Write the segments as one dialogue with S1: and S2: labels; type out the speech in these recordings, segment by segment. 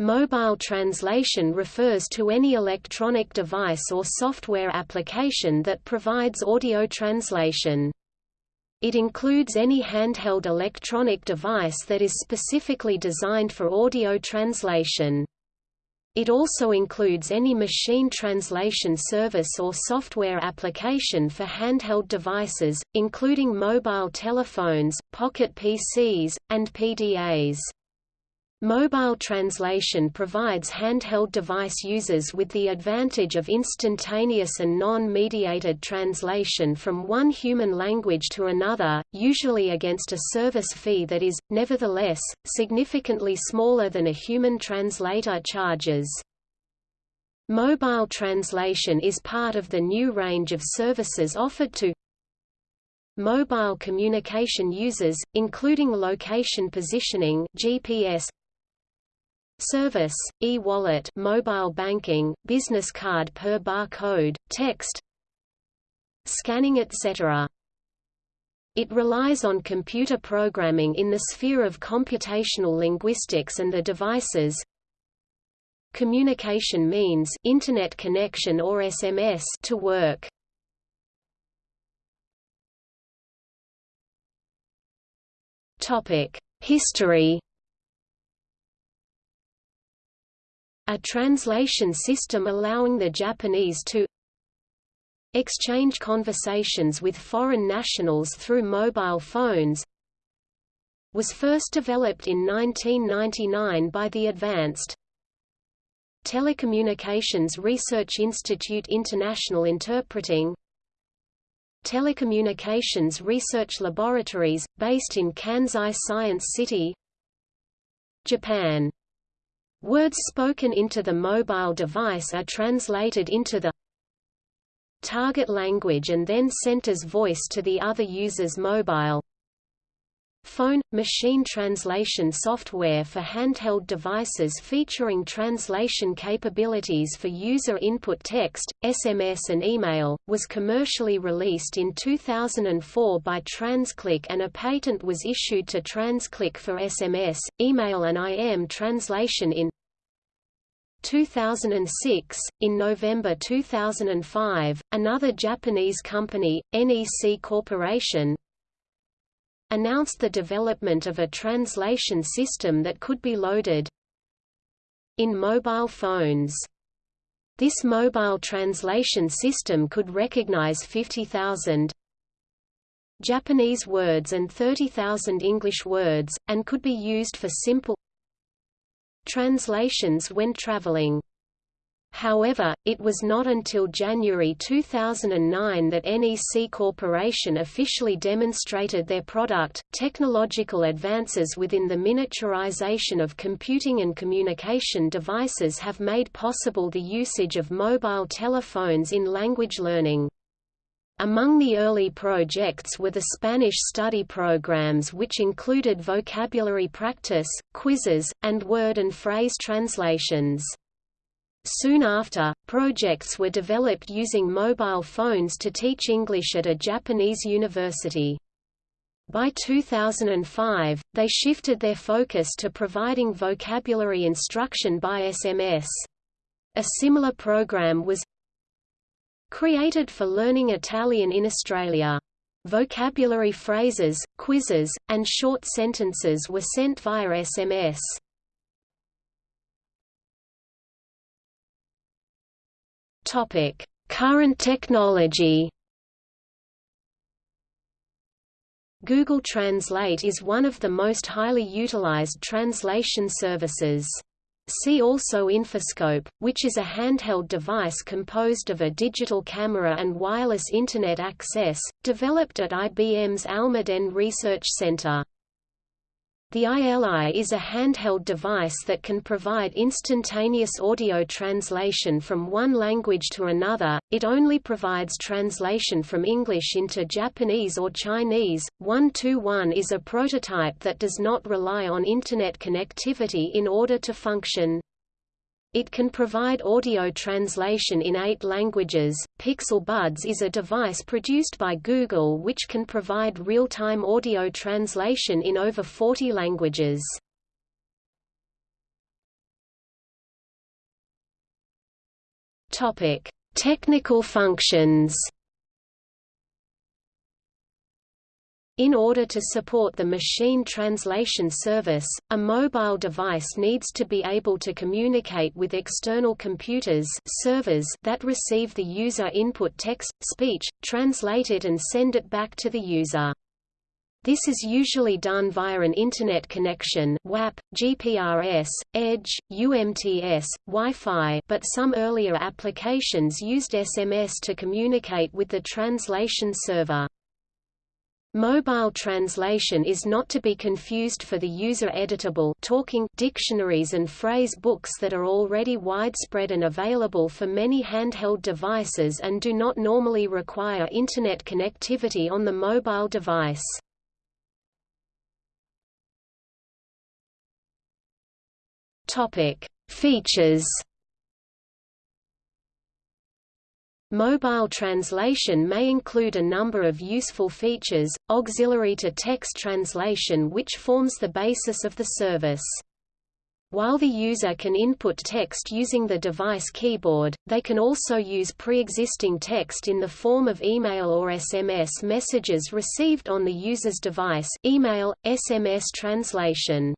S1: Mobile translation refers to any electronic device or software application that provides audio translation. It includes any handheld electronic device that is specifically designed for audio translation. It also includes any machine translation service or software application for handheld devices, including mobile telephones, pocket PCs, and PDAs. Mobile translation provides handheld device users with the advantage of instantaneous and non-mediated translation from one human language to another, usually against a service fee that is, nevertheless, significantly smaller than a human translator charges. Mobile translation is part of the new range of services offered to mobile communication users, including location positioning GPS, Service, e-wallet mobile banking, business card per barcode, text Scanning etc. It relies on computer programming in the sphere of computational linguistics and the devices communication means internet connection or SMS to work. Topic: History A translation system allowing the Japanese to exchange conversations with foreign nationals through mobile phones was first developed in 1999 by the Advanced Telecommunications Research Institute International Interpreting Telecommunications Research Laboratories, based in Kansai Science City Japan Words spoken into the mobile device are translated into the target language and then sent as voice to the other user's mobile phone – machine translation software for handheld devices featuring translation capabilities for user input text, SMS and email, was commercially released in 2004 by TransClick and a patent was issued to TransClick for SMS, email and IM translation in 2006. In November 2005, another Japanese company, NEC Corporation, announced the development of a translation system that could be loaded in mobile phones. This mobile translation system could recognize 50,000 Japanese words and 30,000 English words, and could be used for simple translations when traveling. However, it was not until January 2009 that NEC Corporation officially demonstrated their product. Technological advances within the miniaturization of computing and communication devices have made possible the usage of mobile telephones in language learning. Among the early projects were the Spanish study programs which included vocabulary practice, quizzes, and word and phrase translations. Soon after, projects were developed using mobile phones to teach English at a Japanese university. By 2005, they shifted their focus to providing vocabulary instruction by SMS. A similar program was Created for learning Italian in Australia. Vocabulary phrases, quizzes, and short sentences were sent via SMS. Topic: Current technology. Google Translate is one of the most highly utilized translation services. See also Infoscope, which is a handheld device composed of a digital camera and wireless Internet access, developed at IBM's Almaden Research Center. The ILI is a handheld device that can provide instantaneous audio translation from one language to another. It only provides translation from English into Japanese or Chinese. 121 is a prototype that does not rely on internet connectivity in order to function. It can provide audio translation in eight languages. Pixel Buds is a device produced by Google which can provide real time audio translation in over 40 languages. Topic: Technical functions In order to support the machine translation service, a mobile device needs to be able to communicate with external computers servers that receive the user input text, speech, translate it and send it back to the user. This is usually done via an Internet connection WAP, GPRS, EDGE, UMTS, Wi-Fi but some earlier applications used SMS to communicate with the translation server. Mobile translation is not to be confused for the user-editable talking dictionaries and phrase books that are already widespread and available for many handheld devices and do not normally require Internet connectivity on the mobile device. Features Mobile translation may include a number of useful features, auxiliary to text translation which forms the basis of the service. While the user can input text using the device keyboard, they can also use pre-existing text in the form of email or SMS messages received on the user's device email, SMS translation.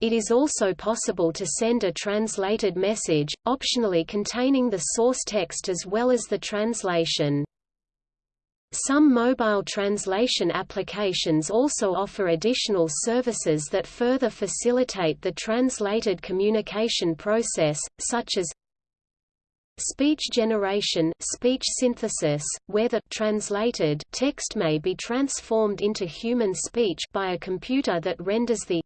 S1: It is also possible to send a translated message, optionally containing the source text as well as the translation. Some mobile translation applications also offer additional services that further facilitate the translated communication process, such as speech generation speech synthesis, where the translated text may be transformed into human speech by a computer that renders the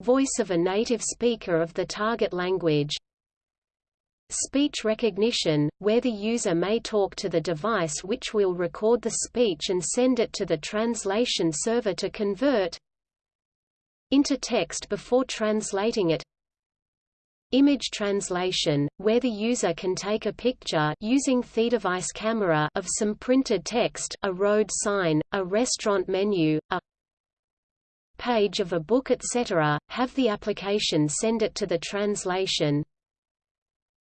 S1: Voice of a native speaker of the target language. Speech recognition, where the user may talk to the device which will record the speech and send it to the translation server to convert into text before translating it. Image translation, where the user can take a picture using the device camera of some printed text a road sign, a restaurant menu, a page of a book etc., have the application send it to the translation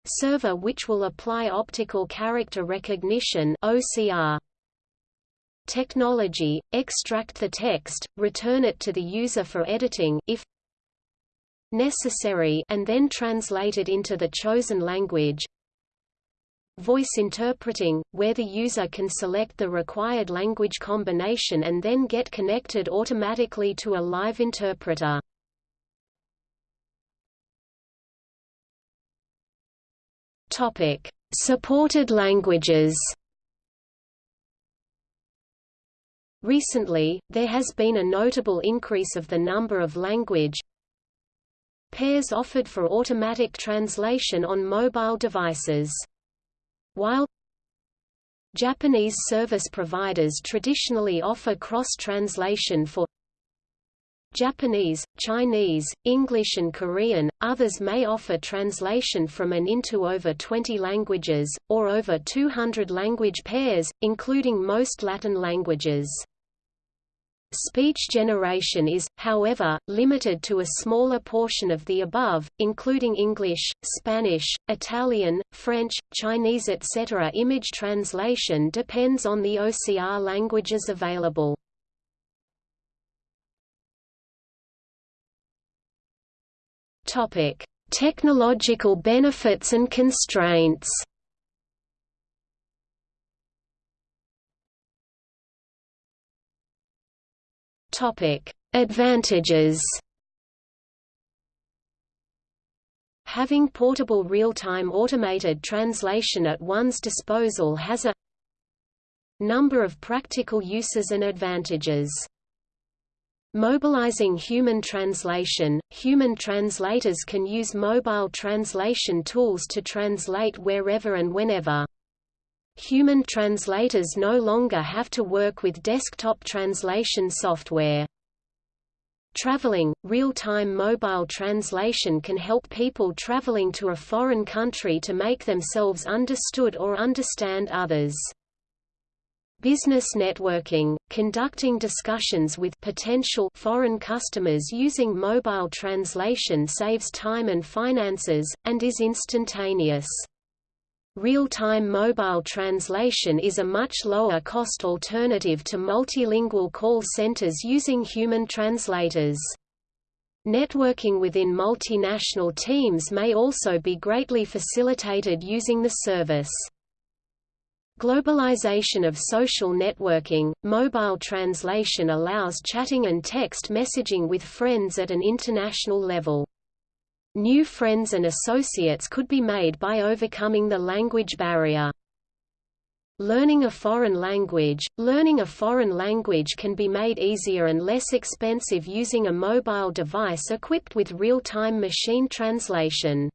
S1: server which will apply optical character recognition OCR technology, extract the text, return it to the user for editing if necessary and then translate it into the chosen language Voice interpreting, where the user can select the required language combination and then get connected automatically to a live interpreter. Topic: Supported languages. Recently, there has been a notable increase of the number of language pairs offered for automatic translation on mobile devices. While Japanese service providers traditionally offer cross-translation for Japanese, Chinese, English and Korean, others may offer translation from and into over 20 languages, or over 200 language pairs, including most Latin languages. Speech generation is, however, limited to a smaller portion of the above, including English, Spanish, Italian, French, Chinese etc. Image translation depends on the OCR languages available. Topic: Technological benefits and constraints Topic: Advantages. Having portable real-time automated translation at one's disposal has a number of practical uses and advantages. Mobilizing human translation – Human translators can use mobile translation tools to translate wherever and whenever. Human translators no longer have to work with desktop translation software. Traveling, real-time mobile translation can help people traveling to a foreign country to make themselves understood or understand others. Business networking, conducting discussions with potential foreign customers using mobile translation saves time and finances, and is instantaneous. Real-time mobile translation is a much lower-cost alternative to multilingual call centers using human translators. Networking within multinational teams may also be greatly facilitated using the service. Globalization of social networking, mobile translation allows chatting and text messaging with friends at an international level. New friends and associates could be made by overcoming the language barrier. Learning a foreign language Learning a foreign language can be made easier and less expensive using a mobile device equipped with real-time machine translation.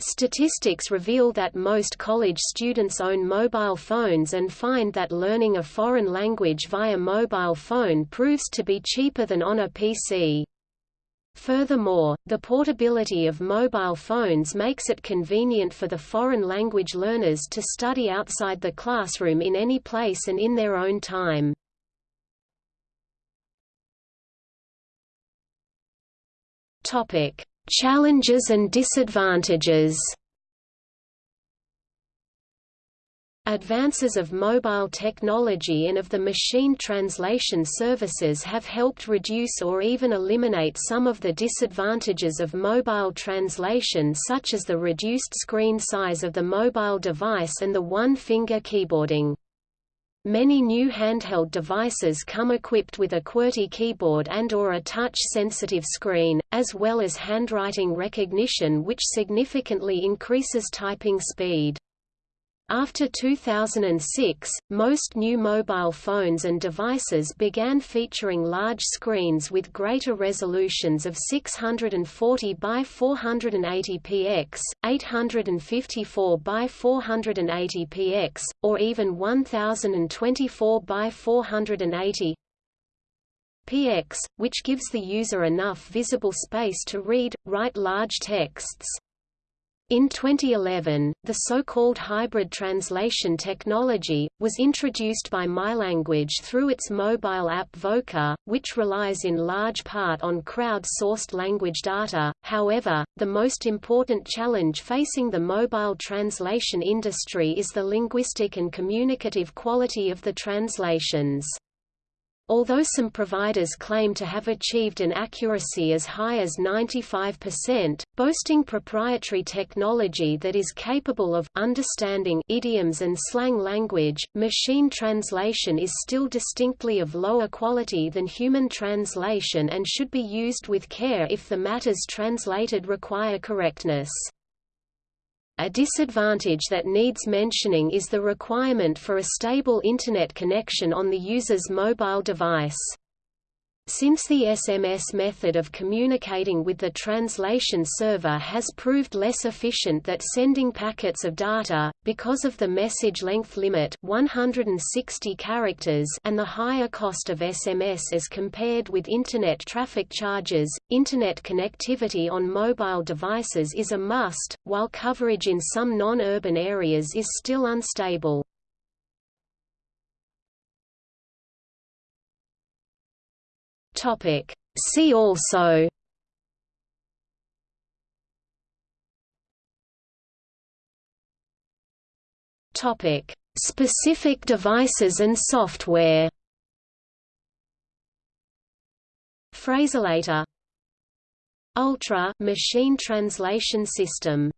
S1: Statistics reveal that most college students own mobile phones and find that learning a foreign language via mobile phone proves to be cheaper than on a PC. Furthermore, the portability of mobile phones makes it convenient for the foreign language learners to study outside the classroom in any place and in their own time. Topic: Challenges and disadvantages Advances of mobile technology and of the machine translation services have helped reduce or even eliminate some of the disadvantages of mobile translation such as the reduced screen size of the mobile device and the one-finger keyboarding. Many new handheld devices come equipped with a QWERTY keyboard and or a touch-sensitive screen, as well as handwriting recognition which significantly increases typing speed. After 2006, most new mobile phones and devices began featuring large screens with greater resolutions of 640 by 480 px, 854 by 480 px, or even 1024 by 480 px, which gives the user enough visible space to read, write large texts. In 2011, the so-called hybrid translation technology, was introduced by MyLanguage through its mobile app Vocre, which relies in large part on crowd-sourced language data. However, the most important challenge facing the mobile translation industry is the linguistic and communicative quality of the translations. Although some providers claim to have achieved an accuracy as high as 95%, boasting proprietary technology that is capable of understanding idioms and slang language, machine translation is still distinctly of lower quality than human translation and should be used with care if the matters translated require correctness. A disadvantage that needs mentioning is the requirement for a stable Internet connection on the user's mobile device. Since the SMS method of communicating with the translation server has proved less efficient than sending packets of data, because of the message length limit 160 characters and the higher cost of SMS as compared with Internet traffic charges, Internet connectivity on mobile devices is a must, while coverage in some non-urban areas is still unstable.
S2: Topic. See also
S1: Topic: Specific devices and software. Phraselator Ultra machine translation system